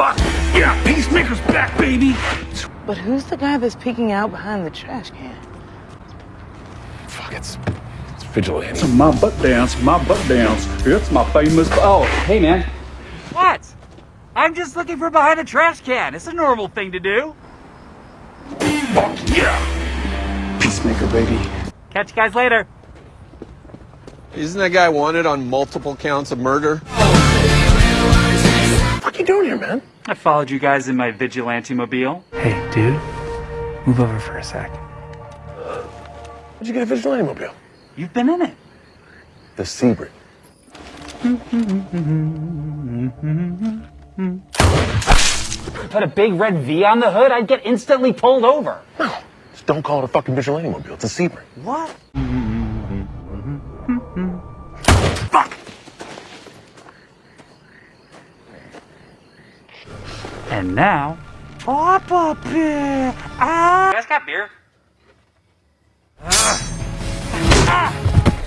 Fuck! Yeah, Peacemaker's back, baby! But who's the guy that's peeking out behind the trash can? Fuck, it's... It's Vigilante. My butt dance, my butt dance. It's my famous. Oh, hey man. What? I'm just looking for behind a trash can. It's a normal thing to do. Fuck, yeah! Peacemaker, baby. Catch you guys later. Isn't that guy wanted on multiple counts of murder? What you doing here, man? I followed you guys in my vigilante mobile. Hey, dude, move over for a sec. Where'd you get a Vigilante mobile? You've been in it. The Sebring. Put a big red V on the hood, I'd get instantly pulled over. No, just don't call it a fucking Vigilante mobile. It's a Sebring. What? And now, pop up here. Ah. You guys got beer? Ah.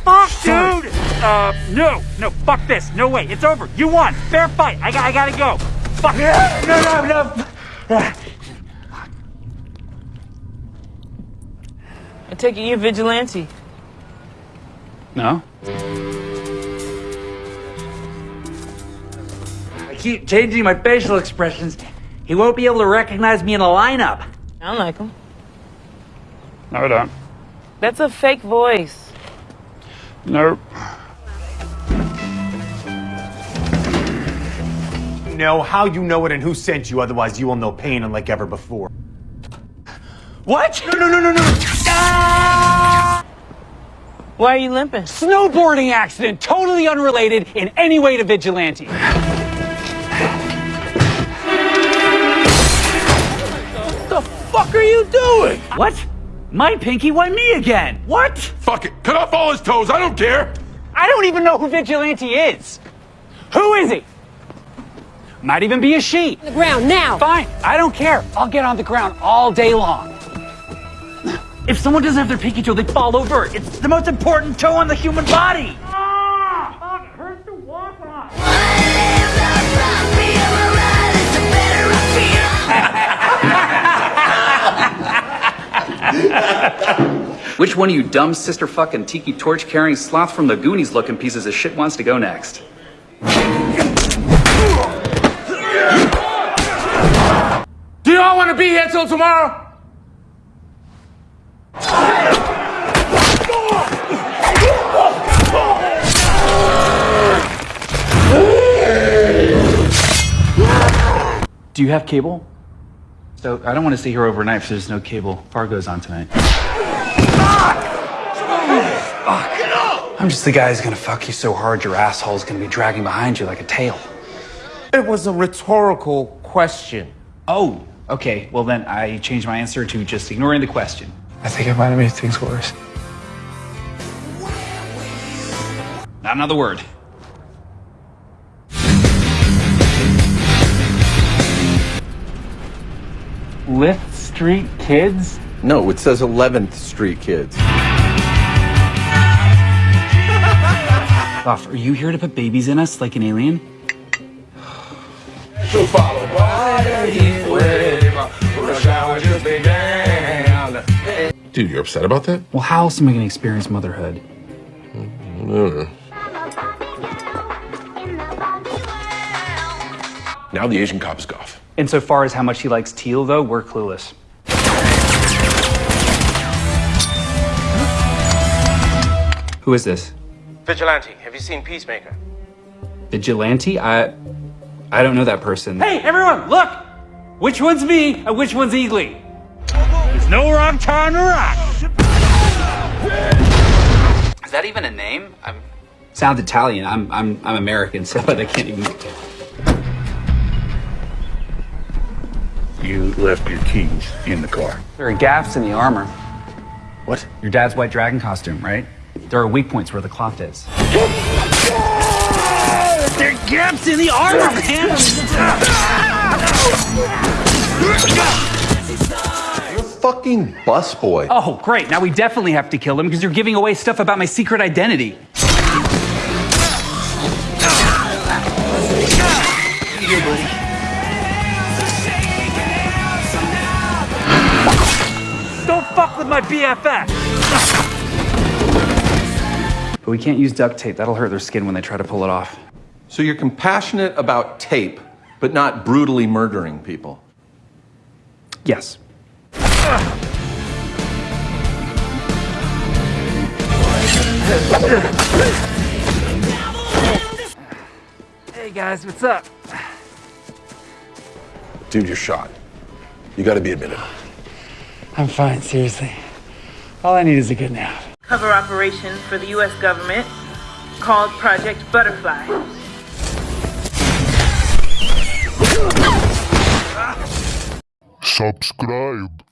Fuck, dude! Uh, no, no, fuck this. No way. It's over. You won. Fair fight. I, got, I gotta go. Fuck. No, no, no. I take it you're vigilante. No? Keep changing my facial expressions. He won't be able to recognize me in a lineup. I don't like him. No, I don't. That's a fake voice. Nope. know how you know it and who sent you, otherwise you will know pain unlike ever before. What? No, no, no, no, no! Why are you limping? Snowboarding accident, totally unrelated in any way to vigilante. Fuck are you doing? What? My pinky, why me again? What? Fuck it. Cut off all his toes. I don't care. I don't even know who vigilante is. Who is he? Might even be a she. the ground now. Fine, I don't care. I'll get on the ground all day long. If someone doesn't have their pinky toe, they fall over. It's the most important toe on the human body. Which one of you dumb sister fucking tiki torch carrying sloth from the Goonies looking pieces of shit wants to go next? Do y'all want to be here till tomorrow? Do you have cable? So I don't want to stay here overnight if there's no cable. Fargo's on tonight. I'm just the guy who's gonna fuck you so hard your asshole's gonna be dragging behind you like a tail. It was a rhetorical question. Oh, okay. Well then I changed my answer to just ignoring the question. I think I might have made things worse. Not another word. Lift Street Kids? No, it says 11th Street Kids. Buff, are you here to put babies in us like an alien? Dude, you're upset about that? Well, how else am I gonna experience motherhood? Hmm. Now the Asian cop is off. Insofar as how much he likes teal, though, we're clueless. Who is this? Vigilante, have you seen Peacemaker? Vigilante? I I don't know that person. Hey, everyone, look! Which one's me and which one's Eagly? There's no wrong time to rock. Is that even a name? I'm sounds Italian. I'm I'm I'm American, so I can't even You left your keys in the car. There are gaps in the armor. What? Your dad's white dragon costume, right? There are weak points where the cloth is. There are gaps in the armor, man! You're a fucking busboy. Oh, great. Now we definitely have to kill him because you're giving away stuff about my secret identity. Don't fuck with my BFF! But we can't use duct tape. That'll hurt their skin when they try to pull it off. So you're compassionate about tape, but not brutally murdering people. Yes. Hey guys, what's up? Dude, you're shot. You gotta be admitted. I'm fine, seriously. All I need is a good nap. Cover operation for the U.S. government called Project Butterfly. Subscribe.